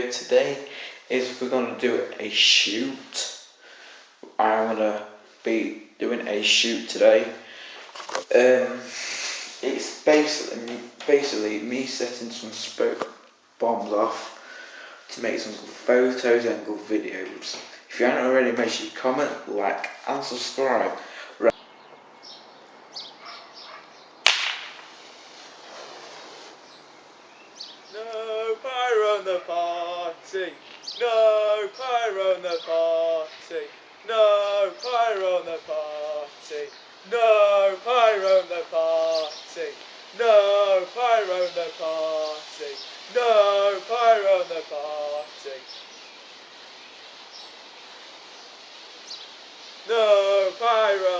today is we're gonna do a shoot. I'm gonna be doing a shoot today. Um, it's basically basically me setting some spoke bombs off to make some good photos and good videos. If you haven't already, make sure you comment, like, and subscribe. No pyro on the party. No pyro on the party. No pyro on the party. No pyro on the party. No pyro on the party. No pyro on the party. No pyro